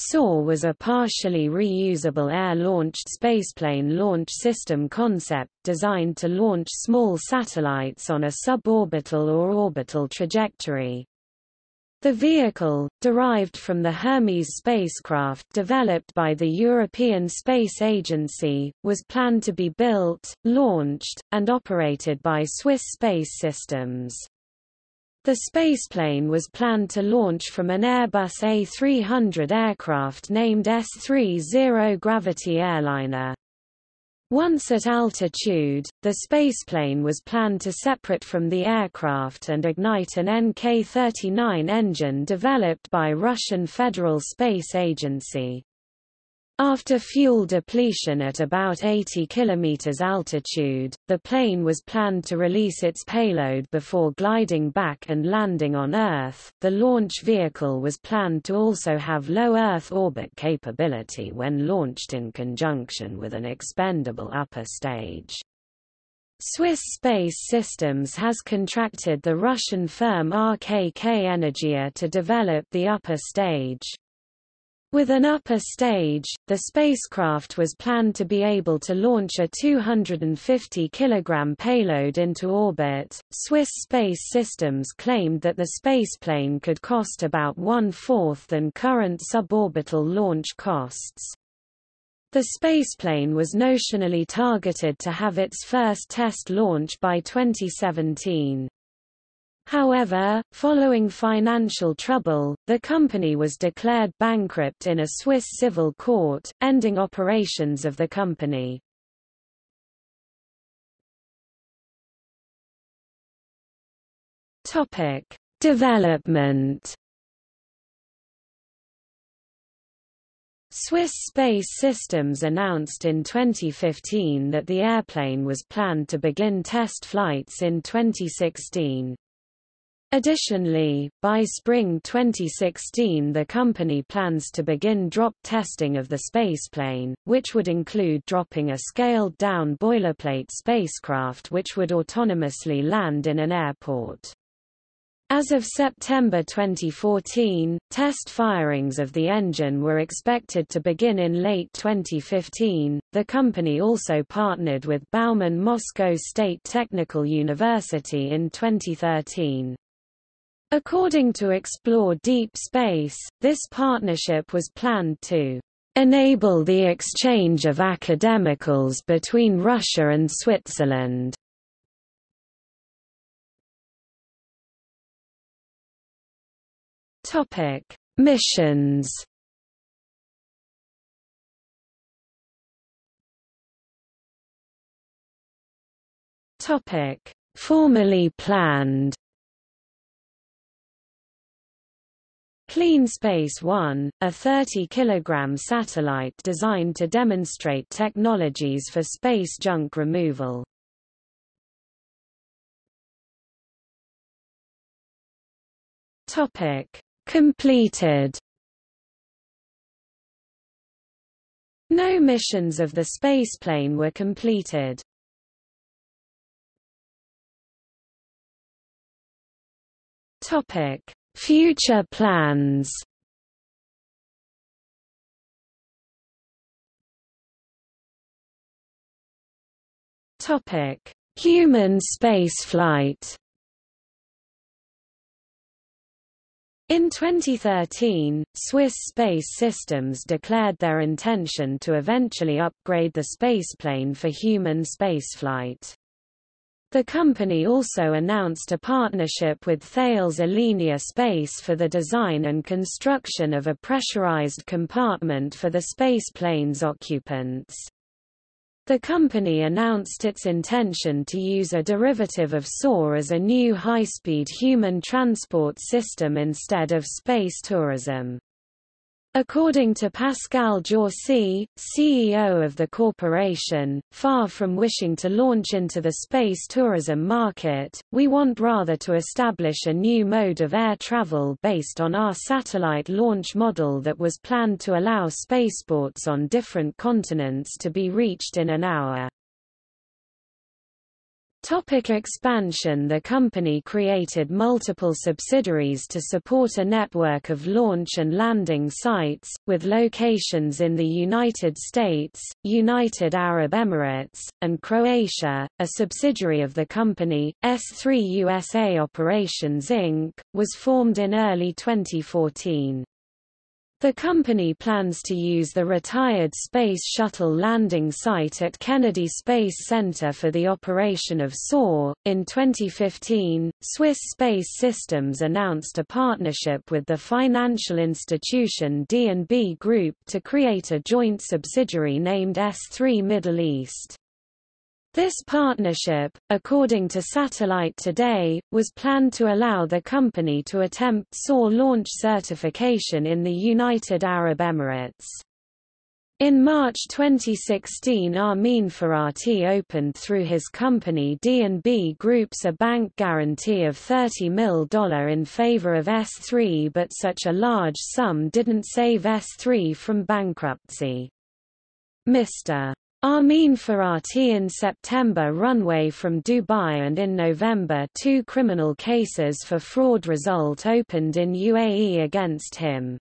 SOAR was a partially reusable air-launched spaceplane launch system concept designed to launch small satellites on a suborbital or orbital trajectory. The vehicle, derived from the Hermes spacecraft developed by the European Space Agency, was planned to be built, launched, and operated by Swiss Space Systems. The spaceplane was planned to launch from an Airbus A300 aircraft named S-3 Zero Gravity Airliner. Once at altitude, the spaceplane was planned to separate from the aircraft and ignite an NK-39 engine developed by Russian Federal Space Agency. After fuel depletion at about 80 km altitude, the plane was planned to release its payload before gliding back and landing on Earth. The launch vehicle was planned to also have low Earth orbit capability when launched in conjunction with an expendable upper stage. Swiss Space Systems has contracted the Russian firm RKK Energia to develop the upper stage. With an upper stage, the spacecraft was planned to be able to launch a 250 kg payload into orbit. Swiss Space Systems claimed that the spaceplane could cost about one-fourth than current suborbital launch costs. The spaceplane was notionally targeted to have its first test launch by 2017. However, following financial trouble, the company was declared bankrupt in a Swiss civil court, ending operations of the company. Topic: Development. Swiss Space Systems announced in 2015 that the airplane was planned to begin test flights in 2016. Additionally, by spring 2016 the company plans to begin drop testing of the spaceplane, which would include dropping a scaled-down boilerplate spacecraft which would autonomously land in an airport. As of September 2014, test firings of the engine were expected to begin in late 2015. The company also partnered with Bauman Moscow State Technical University in 2013. According to Explore Deep Space, this partnership was planned to enable the exchange of academicals between Russia and Switzerland. Topic: Missions. Topic: Formally planned. Clean Space One, a 30 kg satellite designed to demonstrate technologies for space junk removal. Topic: Completed. No missions of the spaceplane were completed. Topic: Future plans Topic: Human spaceflight. In 2013, Swiss Space Systems declared their intention to eventually upgrade the spaceplane for human spaceflight. The company also announced a partnership with Thales Alenia Space for the design and construction of a pressurized compartment for the spaceplane's occupants. The company announced its intention to use a derivative of SOAR as a new high-speed human transport system instead of space tourism. According to Pascal Jaussi, CEO of the corporation, far from wishing to launch into the space tourism market, we want rather to establish a new mode of air travel based on our satellite launch model that was planned to allow spaceports on different continents to be reached in an hour. Topic expansion The company created multiple subsidiaries to support a network of launch and landing sites, with locations in the United States, United Arab Emirates, and Croatia. A subsidiary of the company, S3 USA Operations Inc., was formed in early 2014. The company plans to use the retired Space Shuttle landing site at Kennedy Space Center for the operation of SOAR. In 2015, Swiss Space Systems announced a partnership with the financial institution D&B Group to create a joint subsidiary named S3 Middle East. This partnership, according to Satellite Today, was planned to allow the company to attempt SOAR launch certification in the United Arab Emirates. In March 2016 Armin Ferrati opened through his company D&B Groups a bank guarantee of $30 million in favor of S3 but such a large sum didn't save S3 from bankruptcy. Mr. Armin Ferrati in September runway from Dubai and in November two criminal cases for fraud result opened in UAE against him.